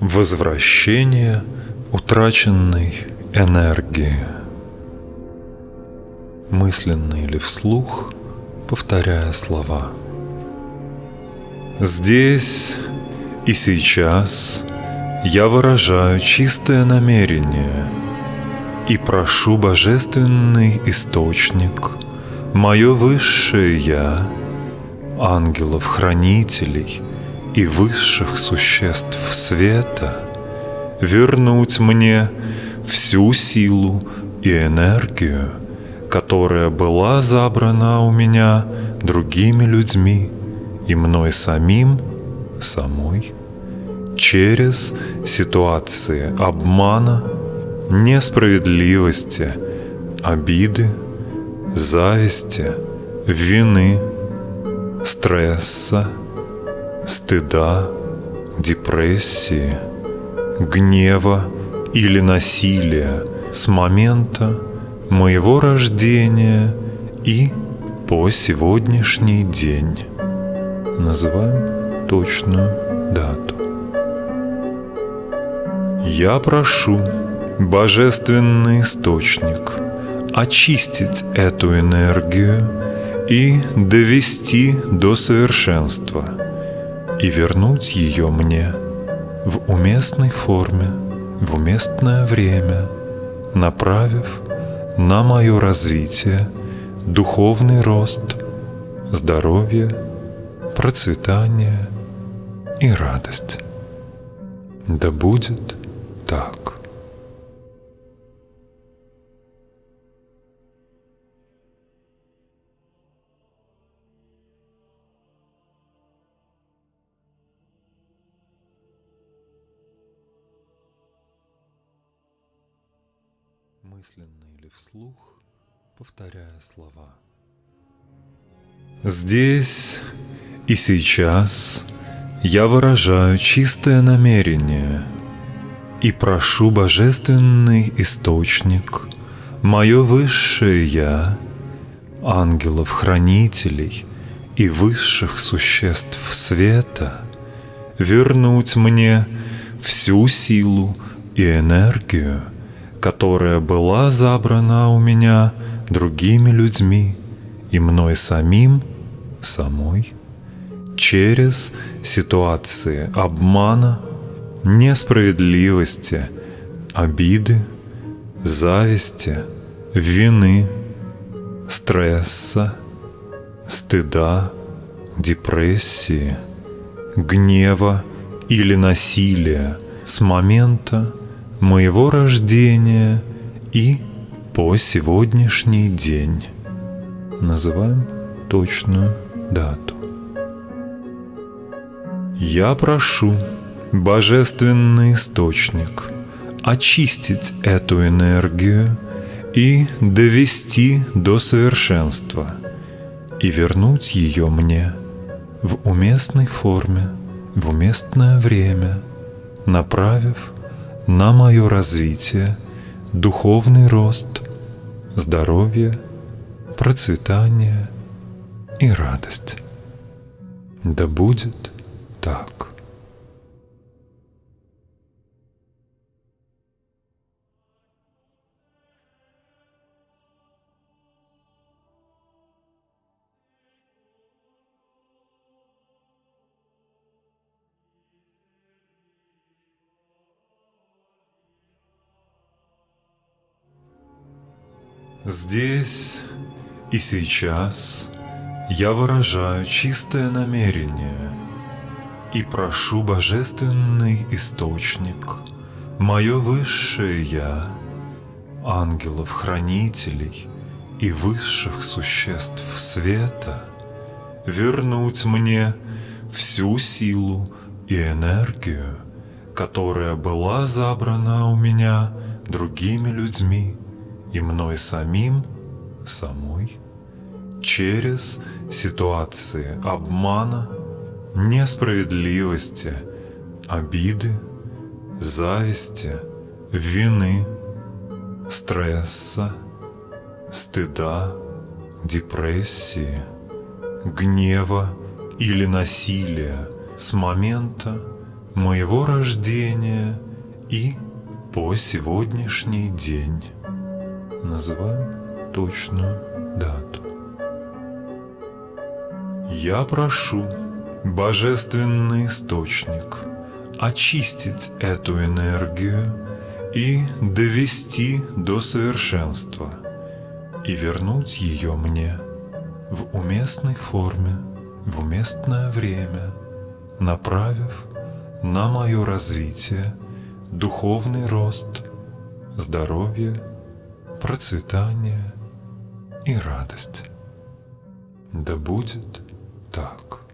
Возвращение утраченной энергии. Мысленно или вслух, повторяя слова. Здесь и сейчас я выражаю чистое намерение и прошу Божественный Источник, мое Высшее Я, ангелов-хранителей – и высших существ света вернуть мне всю силу и энергию, которая была забрана у меня другими людьми и мной самим, самой, через ситуации обмана, несправедливости, обиды, зависти, вины, стресса, стыда, депрессии, гнева или насилия с момента моего рождения и по сегодняшний день. Называем точную дату. Я прошу Божественный Источник очистить эту энергию и довести до совершенства – и вернуть ее мне в уместной форме, в уместное время, направив на мое развитие, духовный рост, здоровье, процветание и радость. Да будет так. Мысленно или вслух, повторяя слова. Здесь и сейчас я выражаю чистое намерение и прошу Божественный Источник, мое Высшее Я, ангелов-хранителей и высших существ света, вернуть мне всю силу и энергию – которая была забрана у меня другими людьми и мной самим, самой, через ситуации обмана, несправедливости, обиды, зависти, вины, стресса, стыда, депрессии, гнева или насилия с момента, моего рождения и по сегодняшний день. Называем точную дату. Я прошу Божественный Источник очистить эту энергию и довести до совершенства и вернуть ее мне в уместной форме, в уместное время, направив на мое развитие, духовный рост, здоровье, процветание и радость. Да будет так. Здесь и сейчас я выражаю чистое намерение и прошу Божественный Источник, мое Высшее Я, ангелов-хранителей и высших существ света, вернуть мне всю силу и энергию, которая была забрана у меня другими людьми и мной самим, самой, через ситуации обмана, несправедливости, обиды, зависти, вины, стресса, стыда, депрессии, гнева или насилия с момента моего рождения и по сегодняшний день. Называем точную дату. Я прошу, Божественный Источник, очистить эту энергию и довести до совершенства и вернуть ее мне в уместной форме, в уместное время, направив на мое развитие, духовный рост, здоровье, процветание и радость. Да будет так.